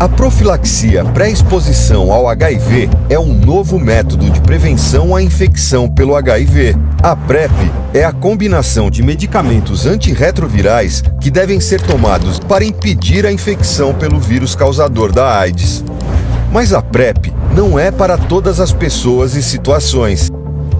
A profilaxia pré-exposição ao HIV é um novo método de prevenção à infecção pelo HIV. A PrEP é a combinação de medicamentos antirretrovirais que devem ser tomados para impedir a infecção pelo vírus causador da AIDS. Mas a PrEP não é para todas as pessoas e situações.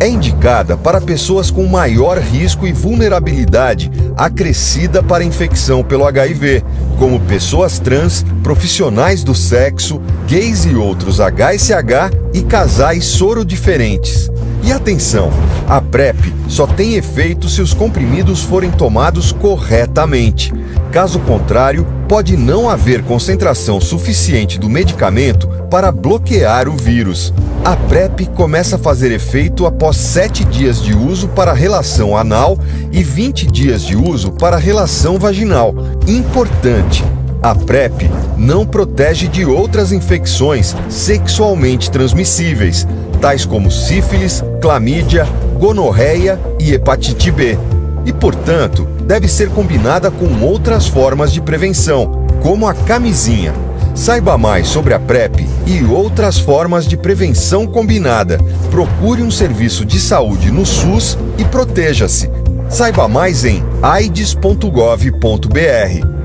É indicada para pessoas com maior risco e vulnerabilidade acrescida para infecção pelo HIV, como pessoas trans, profissionais do sexo, gays e outros HSH e casais soro diferentes. E atenção, a PrEP só tem efeito se os comprimidos forem tomados corretamente. Caso contrário, pode não haver concentração suficiente do medicamento para bloquear o vírus. A PrEP começa a fazer efeito após 7 dias de uso para relação anal e 20 dias de uso para relação vaginal. Importante! A PrEP não protege de outras infecções sexualmente transmissíveis, tais como sífilis, clamídia, gonorreia e hepatite B. E, portanto, deve ser combinada com outras formas de prevenção, como a camisinha. Saiba mais sobre a PrEP e outras formas de prevenção combinada. Procure um serviço de saúde no SUS e proteja-se. Saiba mais em aids.gov.br.